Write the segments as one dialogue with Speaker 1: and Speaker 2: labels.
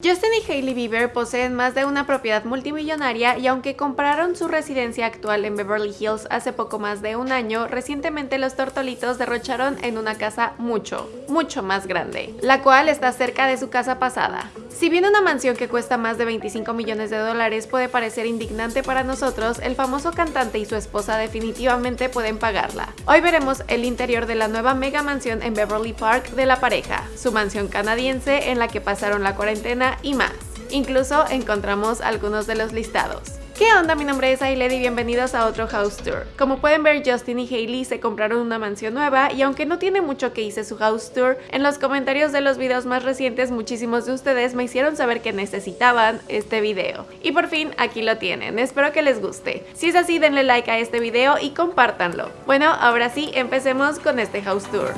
Speaker 1: Justin y Hailey Bieber poseen más de una propiedad multimillonaria y aunque compraron su residencia actual en Beverly Hills hace poco más de un año, recientemente los tortolitos derrocharon en una casa mucho, mucho más grande, la cual está cerca de su casa pasada. Si bien una mansión que cuesta más de 25 millones de dólares puede parecer indignante para nosotros, el famoso cantante y su esposa definitivamente pueden pagarla. Hoy veremos el interior de la nueva mega mansión en Beverly Park de la pareja, su mansión canadiense en la que pasaron la cuarentena y más. Incluso encontramos algunos de los listados. ¿Qué onda? Mi nombre es Ailed y bienvenidos a otro house tour. Como pueden ver, Justin y Hailey se compraron una mansión nueva y aunque no tiene mucho que hice su house tour, en los comentarios de los videos más recientes muchísimos de ustedes me hicieron saber que necesitaban este video. Y por fin aquí lo tienen, espero que les guste. Si es así, denle like a este video y compártanlo. Bueno, ahora sí, empecemos con este house tour.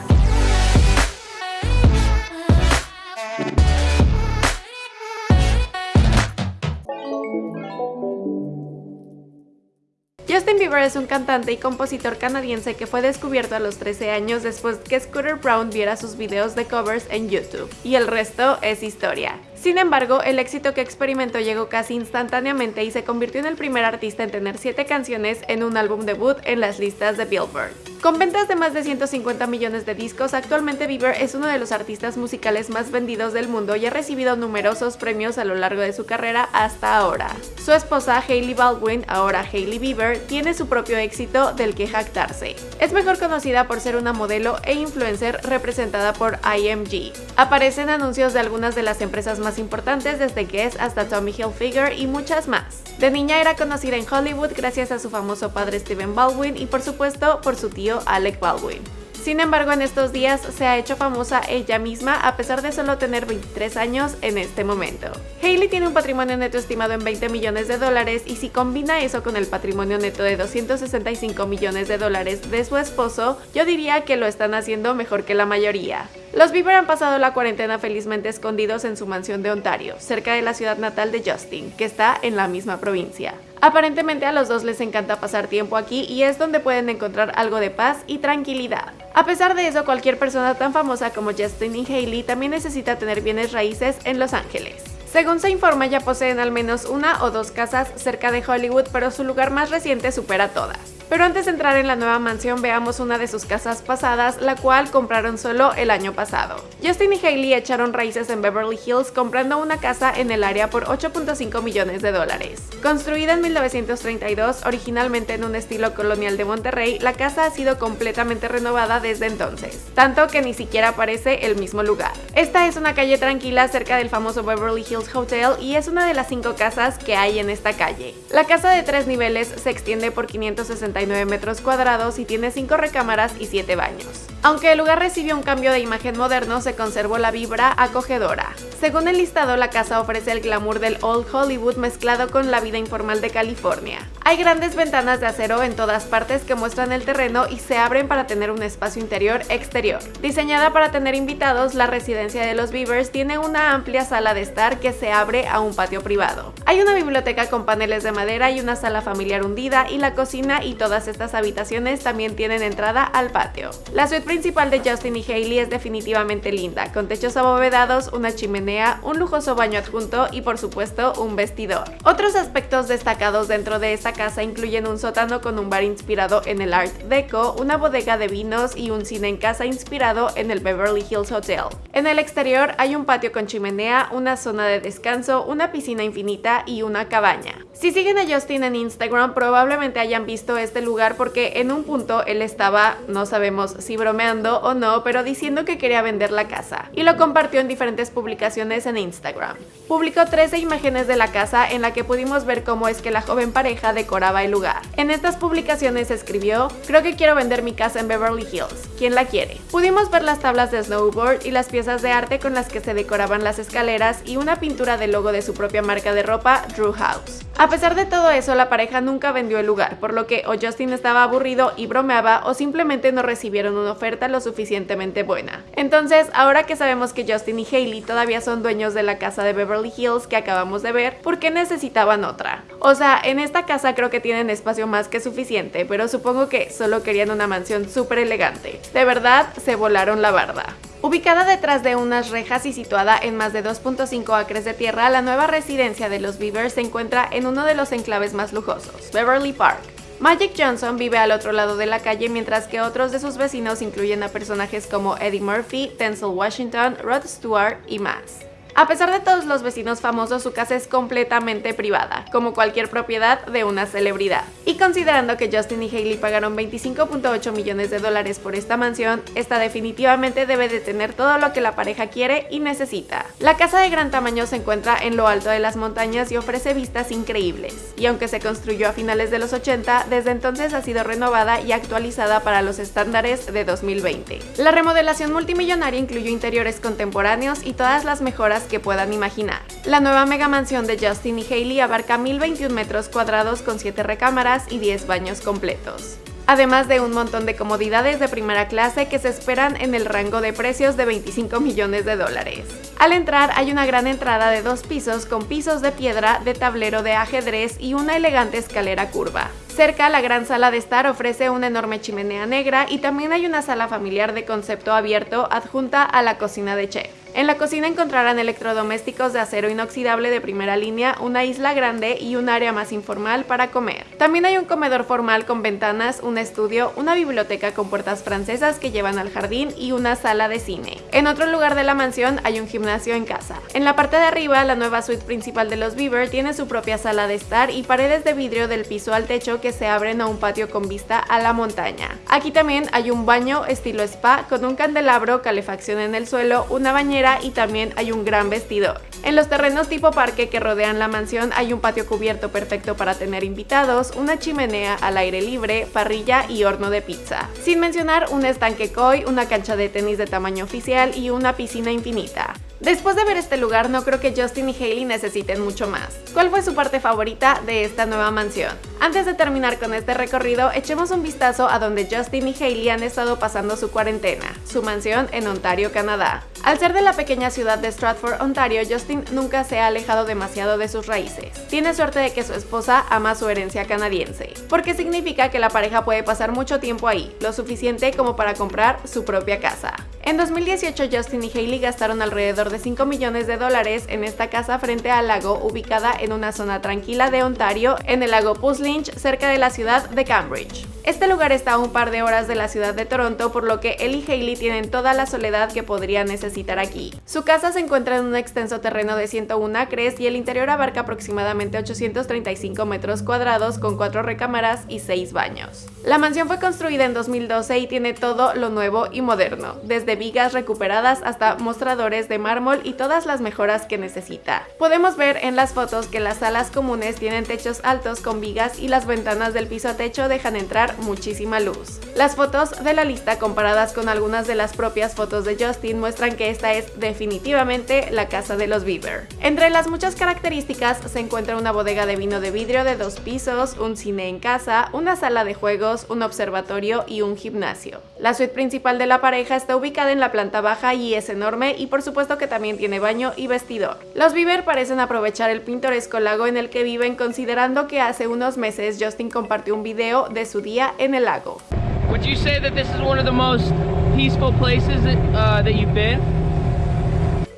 Speaker 1: Justin Bieber es un cantante y compositor canadiense que fue descubierto a los 13 años después que Scooter Brown viera sus videos de covers en YouTube. Y el resto es historia. Sin embargo, el éxito que experimentó llegó casi instantáneamente y se convirtió en el primer artista en tener 7 canciones en un álbum debut en las listas de Billboard. Con ventas de más de 150 millones de discos, actualmente Bieber es uno de los artistas musicales más vendidos del mundo y ha recibido numerosos premios a lo largo de su carrera hasta ahora. Su esposa Hailey Baldwin, ahora Hailey Bieber, tiene su propio éxito del que jactarse. Es mejor conocida por ser una modelo e influencer representada por IMG. Aparece en anuncios de algunas de las empresas más importantes desde Guess hasta Tommy Hilfiger y muchas más. De niña era conocida en Hollywood gracias a su famoso padre Steven Baldwin y por supuesto por su tío Alec Baldwin. Sin embargo, en estos días se ha hecho famosa ella misma a pesar de solo tener 23 años en este momento. Hailey tiene un patrimonio neto estimado en 20 millones de dólares y si combina eso con el patrimonio neto de 265 millones de dólares de su esposo, yo diría que lo están haciendo mejor que la mayoría. Los Bieber han pasado la cuarentena felizmente escondidos en su mansión de Ontario, cerca de la ciudad natal de Justin, que está en la misma provincia. Aparentemente a los dos les encanta pasar tiempo aquí y es donde pueden encontrar algo de paz y tranquilidad. A pesar de eso, cualquier persona tan famosa como Justin y Hailey también necesita tener bienes raíces en Los Ángeles. Según se informa, ya poseen al menos una o dos casas cerca de Hollywood, pero su lugar más reciente supera todas. Pero antes de entrar en la nueva mansión veamos una de sus casas pasadas, la cual compraron solo el año pasado. Justin y Hailey echaron raíces en Beverly Hills comprando una casa en el área por 8.5 millones de dólares. Construida en 1932, originalmente en un estilo colonial de Monterrey, la casa ha sido completamente renovada desde entonces, tanto que ni siquiera parece el mismo lugar. Esta es una calle tranquila cerca del famoso Beverly Hills Hotel y es una de las cinco casas que hay en esta calle. La casa de tres niveles se extiende por 560 metros cuadrados y tiene 5 recámaras y 7 baños. Aunque el lugar recibió un cambio de imagen moderno, se conservó la vibra acogedora. Según el listado, la casa ofrece el glamour del Old Hollywood mezclado con la vida informal de California. Hay grandes ventanas de acero en todas partes que muestran el terreno y se abren para tener un espacio interior-exterior. Diseñada para tener invitados, la residencia de los Beavers tiene una amplia sala de estar que se abre a un patio privado. Hay una biblioteca con paneles de madera y una sala familiar hundida y la cocina y todas estas habitaciones también tienen entrada al patio. La suite principal de Justin y Hailey es definitivamente linda, con techos abovedados, una chimenea, un lujoso baño adjunto y por supuesto un vestidor. Otros aspectos destacados dentro de esta casa incluyen un sótano con un bar inspirado en el Art Deco, una bodega de vinos y un cine en casa inspirado en el Beverly Hills Hotel. En el exterior hay un patio con chimenea, una zona de descanso, una piscina infinita y una cabaña. Si siguen a Justin en Instagram probablemente hayan visto este lugar porque en un punto él estaba, no sabemos si bromeando o no, pero diciendo que quería vender la casa, y lo compartió en diferentes publicaciones en Instagram. Publicó 13 imágenes de la casa en la que pudimos ver cómo es que la joven pareja decoraba el lugar. En estas publicaciones escribió, creo que quiero vender mi casa en Beverly Hills, ¿quién la quiere? Pudimos ver las tablas de snowboard y las piezas de arte con las que se decoraban las escaleras y una pintura del logo de su propia marca de ropa, Drew House. A pesar de todo eso, la pareja nunca vendió el lugar, por lo que Justin estaba aburrido y bromeaba o simplemente no recibieron una oferta lo suficientemente buena. Entonces, ahora que sabemos que Justin y Hailey todavía son dueños de la casa de Beverly Hills que acabamos de ver, ¿por qué necesitaban otra? O sea, en esta casa creo que tienen espacio más que suficiente, pero supongo que solo querían una mansión súper elegante. De verdad, se volaron la barda. Ubicada detrás de unas rejas y situada en más de 2.5 acres de tierra, la nueva residencia de los Beavers se encuentra en uno de los enclaves más lujosos, Beverly Park. Magic Johnson vive al otro lado de la calle mientras que otros de sus vecinos incluyen a personajes como Eddie Murphy, Denzel Washington, Rod Stewart y más. A pesar de todos los vecinos famosos, su casa es completamente privada, como cualquier propiedad de una celebridad. Considerando que Justin y Hailey pagaron 25.8 millones de dólares por esta mansión, esta definitivamente debe de tener todo lo que la pareja quiere y necesita. La casa de gran tamaño se encuentra en lo alto de las montañas y ofrece vistas increíbles. Y aunque se construyó a finales de los 80, desde entonces ha sido renovada y actualizada para los estándares de 2020. La remodelación multimillonaria incluyó interiores contemporáneos y todas las mejoras que puedan imaginar. La nueva mega mansión de Justin y Hailey abarca 1021 metros cuadrados con 7 recámaras y 10 baños completos además de un montón de comodidades de primera clase que se esperan en el rango de precios de 25 millones de dólares. Al entrar hay una gran entrada de dos pisos con pisos de piedra, de tablero de ajedrez y una elegante escalera curva. Cerca, la gran sala de estar ofrece una enorme chimenea negra y también hay una sala familiar de concepto abierto adjunta a la cocina de chef. En la cocina encontrarán electrodomésticos de acero inoxidable de primera línea, una isla grande y un área más informal para comer. También hay un comedor formal con ventanas, un estudio, una biblioteca con puertas francesas que llevan al jardín y una sala de cine. En otro lugar de la mansión hay un gimnasio en casa. En la parte de arriba, la nueva suite principal de los Beaver tiene su propia sala de estar y paredes de vidrio del piso al techo que se abren a un patio con vista a la montaña. Aquí también hay un baño estilo spa con un candelabro, calefacción en el suelo, una bañera y también hay un gran vestidor. En los terrenos tipo parque que rodean la mansión hay un patio cubierto perfecto para tener invitados, una chimenea al aire libre, parrilla y horno de pizza. Sin mencionar un estanque koi, una cancha de tenis de tamaño oficial y una piscina infinita. Después de ver este lugar, no creo que Justin y Hailey necesiten mucho más. ¿Cuál fue su parte favorita de esta nueva mansión? Antes de terminar con este recorrido, echemos un vistazo a donde Justin y Hailey han estado pasando su cuarentena, su mansión en Ontario, Canadá. Al ser de la pequeña ciudad de Stratford, Ontario, Justin nunca se ha alejado demasiado de sus raíces. Tiene suerte de que su esposa ama su herencia canadiense, porque significa que la pareja puede pasar mucho tiempo ahí, lo suficiente como para comprar su propia casa. En 2018 Justin y Hailey gastaron alrededor de 5 millones de dólares en esta casa frente al lago ubicada en una zona tranquila de Ontario en el lago Puslinch cerca de la ciudad de Cambridge. Este lugar está a un par de horas de la ciudad de Toronto, por lo que él y Hailey tienen toda la soledad que podrían necesitar aquí. Su casa se encuentra en un extenso terreno de 101 acres y el interior abarca aproximadamente 835 metros cuadrados con 4 recámaras y 6 baños. La mansión fue construida en 2012 y tiene todo lo nuevo y moderno, desde vigas recuperadas hasta mostradores de mármol y todas las mejoras que necesita. Podemos ver en las fotos que las salas comunes tienen techos altos con vigas y las ventanas del piso a techo dejan entrar muchísima luz. Las fotos de la lista comparadas con algunas de las propias fotos de Justin muestran que esta es definitivamente la casa de los Bieber. Entre las muchas características se encuentra una bodega de vino de vidrio de dos pisos, un cine en casa, una sala de juegos, un observatorio y un gimnasio. La suite principal de la pareja está ubicada en la planta baja y es enorme y por supuesto que también tiene baño y vestidor. Los Bieber parecen aprovechar el pintoresco lago en el que viven considerando que hace unos meses Justin compartió un video de su día en el lago.
Speaker 2: Would you say that this is one of the most peaceful places that, uh, that you've been?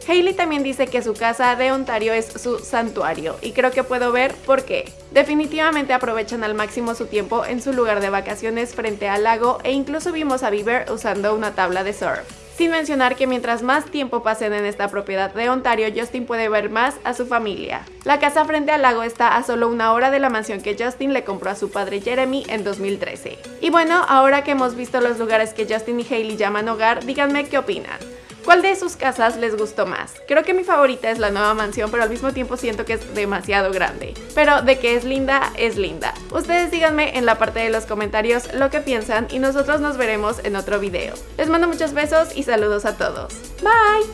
Speaker 1: Hailey también dice que su casa de Ontario es su santuario y creo que puedo ver por qué. Definitivamente aprovechan al máximo su tiempo en su lugar de vacaciones frente al lago e incluso vimos a Bieber usando una tabla de surf. Sin mencionar que mientras más tiempo pasen en esta propiedad de Ontario, Justin puede ver más a su familia. La casa frente al lago está a solo una hora de la mansión que Justin le compró a su padre Jeremy en 2013. Y bueno, ahora que hemos visto los lugares que Justin y Hailey llaman hogar, díganme qué opinan. ¿Cuál de sus casas les gustó más? Creo que mi favorita es la nueva mansión, pero al mismo tiempo siento que es demasiado grande. Pero de que es linda, es linda. Ustedes díganme en la parte de los comentarios lo que piensan y nosotros nos veremos en otro video. Les mando muchos besos y saludos a todos. Bye!